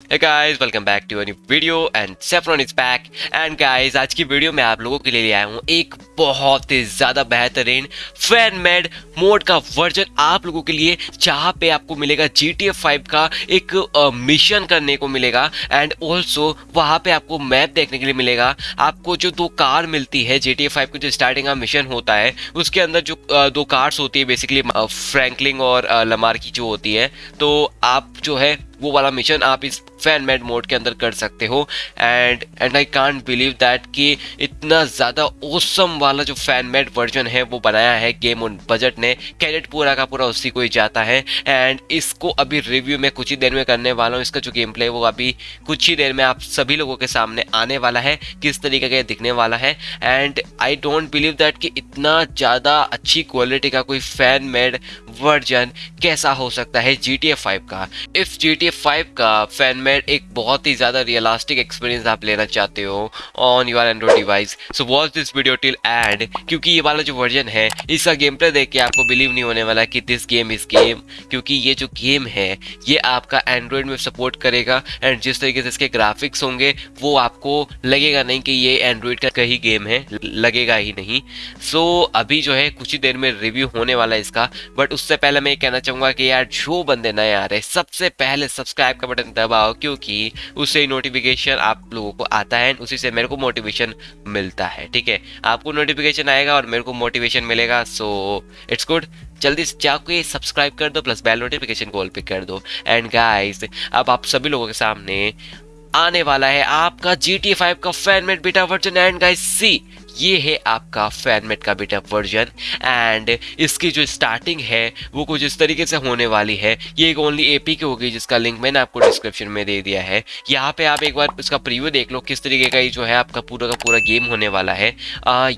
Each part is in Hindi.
Hey guys, welcome back to a new video and Saffron is back. And guys आज की वीडियो में आप लोगों के लिए आया हूँ एक बहुत ही ज़्यादा बेहतरीन फ़ैन मेड मोड का वर्जन आप लोगों के लिए जहाँ पे आपको मिलेगा जी टी एफ़ फाइव का एक मिशन करने को मिलेगा एंड ऑल्सो वहाँ पे आपको मैप देखने के लिए मिलेगा। आपको जो दो कार मिलती है जी टी एफ़ फाइव का जो स्टार्टिंग का मिशन होता है उसके अंदर जो दो कार्स होती है बेसिकली फ्रैंकलिंग और लमार की जो होती है तो आप जो है वो वाला मिशन आप इस फ़ैन मेड मोड के अंदर कर सकते हो। And and I can't believe that कि इतना ज़्यादा ओसम वाला जो फ़ैन मेड वर्जन है, वो बनाया है गेम ऑन बजट ने। कैरेट पूरा का पूरा उसी को ही जाता है। एंड इसको अभी रिव्यू में कुछ ही देर में करने वाला हूँ। इसका जो गेम प्ले वो अभी कुछ ही देर में आप सभी लोगों के सामने आने वाला है, किस तरीके का दिखने वाला है। And I don't believe that कि इतना ज़्यादा अच्छी क्वालिटी का कोई फ़ैन मेड वर्जन कैसा हो सकता है जी टी का। इफ़ जी टी का फ़ैन मेड एक बहुत ही ज़्यादा रियलिस्टिक एक्सपीरियंस आप लेना चाहते हो on your Android device so watch this video till end क्योंकि ये वाला जो वर्जन है इसका गेम प्ले देख के आपको बिलीव नहीं होने वाला कि दिस गेम इज़ गेम क्योंकि ये जो गेम है ये आपका एंड्रॉइड में सपोर्ट करेगा एंड जिस तरीके से इसके ग्राफिक्स होंगे वो आपको लगेगा नहीं कि ये एंड्रॉइड का कहीं गेम है लगेगा ही नहीं। सो so, अभी जो है कुछ ही देर में रिव्यू होने वाला है इसका बट उससे पहले मैं ये कहना चाहूँगा कि यार जो बंदे नए आ रहे सबसे पहले सब्सक्राइब का बटन दबाओ क्योंकि उससे नोटिफिकेशन आप लोगों को आता है उसी से मेरे को मोटिवेशन मिलता है, ठीक है? आपको नोटिफिकेशन आएगा और मेरे को मोटिवेशन मिलेगा सो इट्स गुड जल्दी से जाके सब्सक्राइब कर दो प्लस बेल नोटिफिकेशन कॉल पे कर दो। एंड गाइस अब आप सभी लोगों के सामने आने वाला है आपका जी टी फाइव का fan made beta version and guys see ये है आपका फैनमेट का बेटा वर्जन एंड इसकी जो स्टार्टिंग है वो कुछ इस तरीके से होने वाली है। ये एक ओनली एपी की होगी जिसका लिंक मैंने आपको डिस्क्रिप्शन में दे दिया है। यहाँ पे आप एक बार इसका प्रीव्यू देख लो किस तरीके का ये जो है आपका पूरा का पूरा गेम होने वाला है।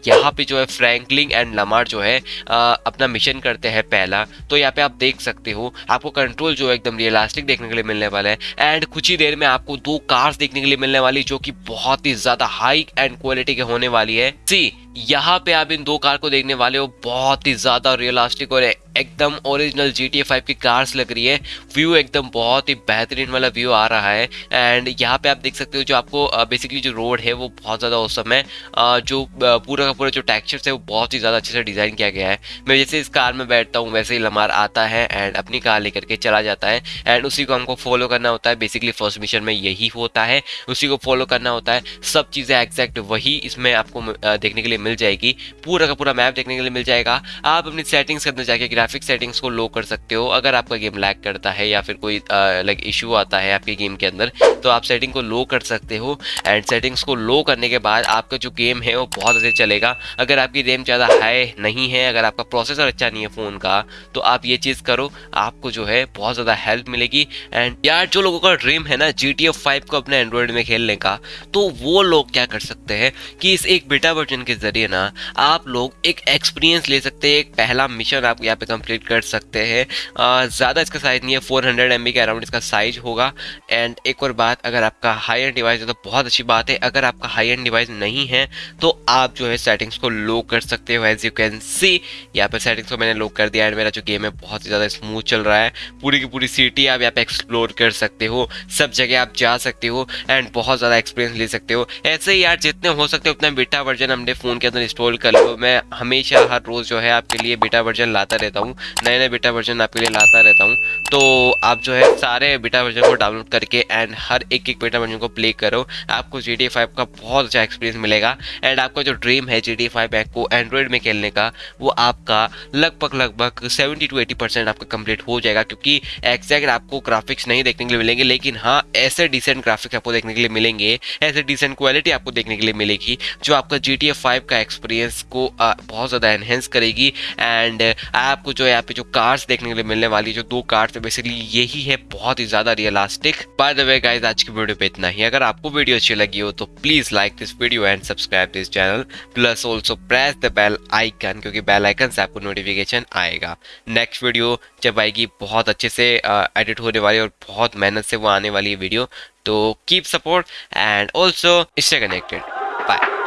यहाँ पे जो है फ्रैंकलिंग एंड लमार जो है आ, अपना मिशन करते हैं पहला। तो यहाँ पे आप देख सकते हो आपको कंट्रोल जो है एकदम रियलास्टिक देखने के लिए मिलने वाला है। एंड कुछ ही देर में आपको दो कार्स देखने के लिए मिलने वाली जो कि बहुत ही ज़्यादा हाई एंड क्वालिटी के होने वाली है। सी यहाँ पे आप इन दो कार को देखने वाले हो, बहुत ही ज़्यादा रियलिस्टिक और एकदम ओरिजिनल जी टी फाइव की कार्स लग रही है। व्यू एकदम बहुत ही बेहतरीन वाला व्यू आ रहा है। एंड यहाँ पे आप देख सकते हो जो आपको बेसिकली जो रोड है वो बहुत ज़्यादा औसम है। जो पूरा का पूरा जो टेक्चर्स है वो बहुत ही ज़्यादा अच्छे से डिज़ाइन किया गया है। मैं जैसे इस कार में बैठता हूँ, वैसे ही लमार आता है एंड अपनी कार लेकर के चला जाता है। एंड उसी को हमको फॉलो करना होता है। बेसिकली फ़र्स्ट मिशन में यही होता है। उसी को फॉलो करना होता है। सब चीज़ें एग्जैक्ट वही इसमें आपको देखने के लिए मिल जाएगी। पूरा का पूरा मैप देखने के लिए मिल जाएगा। आप अपनी सेटिंग्स के अंदर ग्राफिक सेटिंग्स को लो कर सकते हो। अगर आपका गेम लैग करता है या फिर कोई लाइक इशू आता है आपके गेम के अंदर तो आप सेटिंग को लो कर सकते हो। एंड सेटिंग्स को लो करने के बाद आपका जो गेम है वो बहुत अच्छे चलेगा। अगर आपकी रैम ज़्यादा हाई नहीं है, अगर आपका प्रोसेसर अच्छा नहीं है फ़ोन का तो आप ये चीज़ करो। आपको जो है बहुत ज़्यादा हेल्प मिलेगी। एंड यार, जो लोगों का ड्रीम है ना जी टी को अपने एंड्रॉयड में खेलने का तो वो लोग क्या कर सकते हैं कि इस एक बेटा वर्जन के ज़रिए ना, आप लोग एक एक्सपीरियंस ले सकते हैं। एक पहला मिशन आप यहाँ पे कंप्लीट कर सकते हैं। ज़्यादा इसका साइज़ नहीं है फोर हंड्रेड एम के अराउंड इसका साइज़ होगा। एंड एक और बात, अगर आपका हाई एंड डिवाइस है तो बहुत अच्छी बात है। अगर आपका हाई एंड डिवाइस नहीं है तो आप जो है सेटिंग्स को लो कर सकते हो एज यू कैन सी यहाँ पर सेटिंग्स को मैंने लो कर दिया एंड मेरा जो गेम है बहुत ही ज़्यादा स्मूथ चल रहा है। पूरी की पूरी सिटी आप यहाँ पर एक्सप्लोर कर सकते हो। सब जगह आप जा सकते हो एंड बहुत ज़्यादा एक्सपीरियंस ले सकते हो। ऐसे ही यार, जितने हो सकते हो, उतना बेटा वर्जन हमने फ़ोन के अंदर इंस्टॉल कर लो। मैं हमेशा हर रोज़ जो है आपके लिए बेटा वर्जन लाता रहता हूँ। नए नए बेटा वर्जन आपके लिए लाता रहता हूँ। तो आप जो है सारे बेटा वर्जन को डाउनलोड करके एंड हर एक एक बेटा वर्जन को प्ले करो। आपको जी टी का बहुत अच्छा एक्सपीरियंस मिलेगा। एंड आपका जो ड्रीम है जी टी फाइव को एंड्रॉयड में खेलने का, वो आपका लगभग लगभग सेवेंटी टू एटी परसेंट आपका कंप्लीट हो जाएगा क्योंकि एग्जैक्ट आपको ग्राफिक्स नहीं देखने के लिए मिलेंगे। लेकिन हाँ ऐसे डिसेंट ग्राफिक्स आपको देखने के लिए मिलेंगे। ऐसे डिसेंट क्वालिटी आपको देखने के लिए मिलेगी, जो आपका जी टी फाइव का एक्सपीरियंस को बहुत ज़्यादा एनहेंस करेगी। एंड आपको जो यहाँ पे जो कार्स देखने के लिए मिलने वाली, जो दो कार्स है बेसिकली यही है, बहुत ही ज़्यादा realistic by the way guys आज की वीडियो पे इतना ही। अगर आपको वीडियो अच्छी लगी हो तो please like this video and subscribe this channel plus also press the bell icon क्योंकि बेल आइकन से आपको नोटिफिकेशन आएगा। नेक्स्ट वीडियो जब आएगी, बहुत अच्छे से एडिट होने वाली और बहुत मेहनत से वो आने वाली है वीडियो तो कीप सपोर्ट एंड ऑल्सो इससे कनेक्टेड बाय